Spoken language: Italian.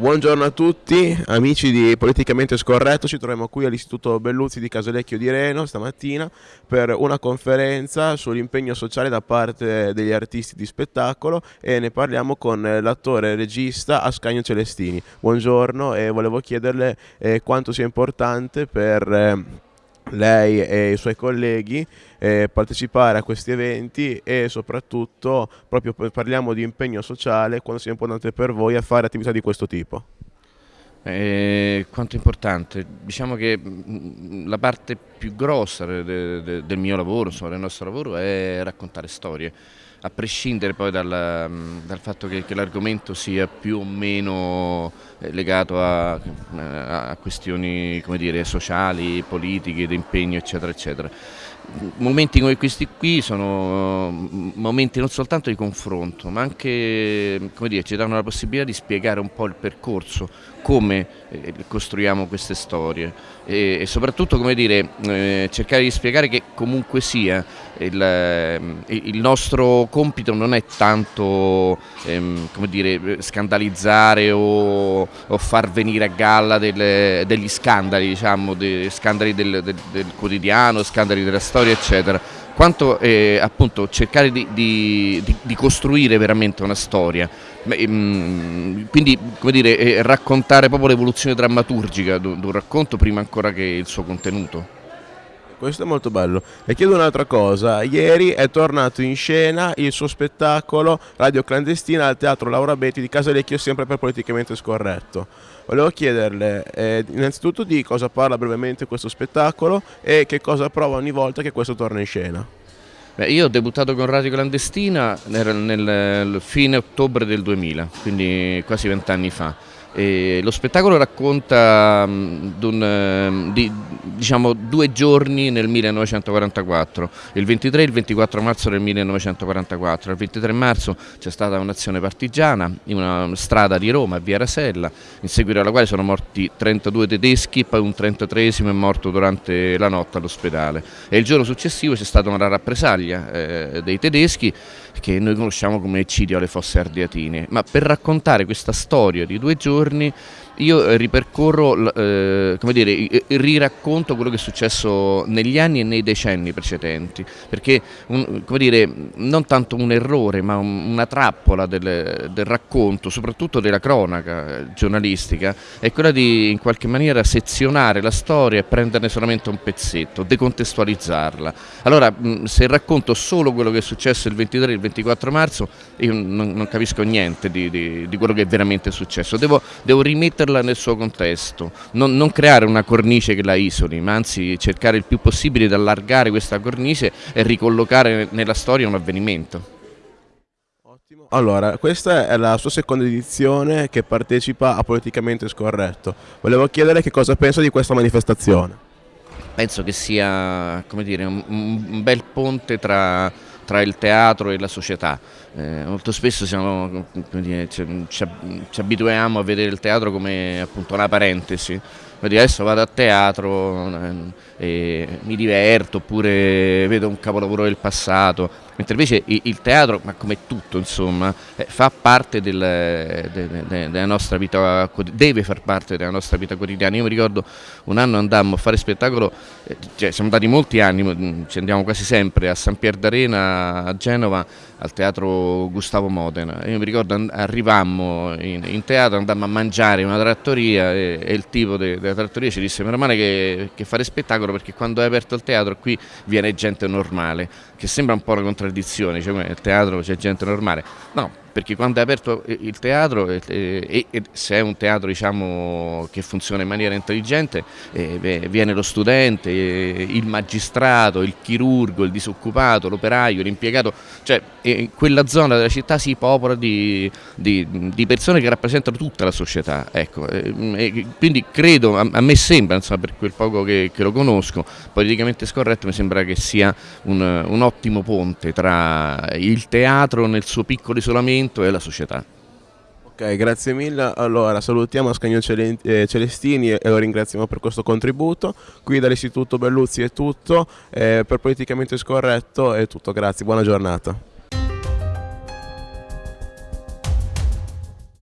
Buongiorno a tutti, amici di Politicamente Scorretto, ci troviamo qui all'Istituto Belluzzi di Casalecchio di Reno stamattina per una conferenza sull'impegno sociale da parte degli artisti di spettacolo e ne parliamo con l'attore e regista Ascanio Celestini. Buongiorno e volevo chiederle eh, quanto sia importante per... Eh, lei e i suoi colleghi eh, partecipare a questi eventi e soprattutto proprio parliamo di impegno sociale quando sia importante per voi a fare attività di questo tipo. Eh, quanto importante? Diciamo che mm, la parte più grossa de, de, del mio lavoro, insomma, del nostro lavoro è raccontare storie a prescindere poi dal, mm, dal fatto che, che l'argomento sia più o meno eh, legato a, a questioni dire, sociali, politiche, di impegno eccetera eccetera. Momenti come questi qui sono mm, momenti non soltanto di confronto ma anche dire, ci danno la possibilità di spiegare un po' il percorso, come eh, costruiamo queste storie. E, e soprattutto dire, eh, cercare di spiegare che comunque sia il, il nostro compito non è tanto ehm, dire, scandalizzare o, o, far venire a galla delle, degli scandali, diciamo, dei scandali del, del, del quotidiano, scandali della storia eccetera, quanto eh, appunto cercare di, di, di, costruire veramente una storia, ehm, quindi come dire, eh, raccontare proprio l'evoluzione drammaturgica di un racconto prima ancora che il suo contenuto. Questo è molto bello. Le chiedo un'altra cosa. Ieri è tornato in scena il suo spettacolo Radio Clandestina al Teatro Laura Betti di Casalecchio, sempre per politicamente scorretto. Volevo chiederle eh, innanzitutto di cosa parla brevemente questo spettacolo e che cosa prova ogni volta che questo torna in scena. Beh, io ho debuttato con Radio Clandestina nel, nel fine ottobre del 2000, quindi quasi vent'anni fa. E lo spettacolo racconta um, di, diciamo, due giorni nel 1944, il 23 e il 24 marzo del 1944. Il 23 marzo c'è stata un'azione partigiana in una strada di Roma, Via Rasella, in seguito alla quale sono morti 32 tedeschi, poi un 33esimo è morto durante la notte all'ospedale. E il giorno successivo c'è stata una rappresaglia eh, dei tedeschi che noi conosciamo come eccidio alle fosse ardeatine, ma per raccontare questa storia di due giorni giorni io eh, ripercorro, eh, come dire, riracconto quello che è successo negli anni e nei decenni precedenti, perché un, come dire, non tanto un errore ma un, una trappola del, del, racconto, soprattutto della cronaca eh, giornalistica, è quella di in qualche maniera sezionare la storia e prenderne solamente un pezzetto, decontestualizzarla. Allora se racconto solo quello che è successo il 23 e il 24 marzo io non, non capisco niente di, di, di, quello che è veramente successo, devo, devo rimetterlo metterla nel suo contesto, non, non, creare una cornice che la isoli, ma anzi cercare il più possibile di allargare questa cornice e ricollocare nella storia un avvenimento. Ottimo. Allora, questa è la sua seconda edizione che partecipa a Politicamente Scorretto. Volevo chiedere che cosa pensa di questa manifestazione. Penso che sia dire, un, un bel ponte tra tra il teatro e la società. Eh, molto spesso siamo, dire, ci, ci, abituiamo a vedere il teatro come appunto una parentesi, quindi adesso vado a teatro eh, e mi diverto oppure vedo un capolavoro del passato, mentre invece il, teatro, ma come tutto insomma, eh, fa parte del, de, de, de, della nostra vita, deve far parte della nostra vita quotidiana. Io mi ricordo un anno andammo a fare spettacolo, eh, cioè, siamo andati molti anni, ci andiamo quasi sempre a San Pier d'Arena a Genova al teatro Gustavo Modena. Io mi ricordo arrivammo in, in teatro, andammo a mangiare in una trattoria e, e il tipo della trattoria ci disse meno male che, che fare spettacolo perché quando hai aperto il teatro qui viene gente normale, che sembra un po' una contraddizione, cioè nel teatro c'è gente normale. No, perché quando è aperto il teatro e, e, e se è un teatro diciamo, che funziona in maniera intelligente eh, viene lo studente, eh, il magistrato, il chirurgo, il disoccupato, l'operaio, l'impiegato, cioè eh, quella zona della città si popola di, di, di, persone che rappresentano tutta la società, ecco. Eh, quindi credo, a, a me sembra, insomma, per quel poco che, che, lo conosco, politicamente scorretto mi sembra che sia un, un ottimo ponte tra il teatro nel suo piccolo isolamento movimento e la società. Ok, grazie mille. Allora salutiamo Ascanio eh, Celestini e lo ringraziamo per questo contributo. Qui dall'Istituto Belluzzi è tutto, eh, per Politicamente Scorretto è tutto, grazie, buona giornata.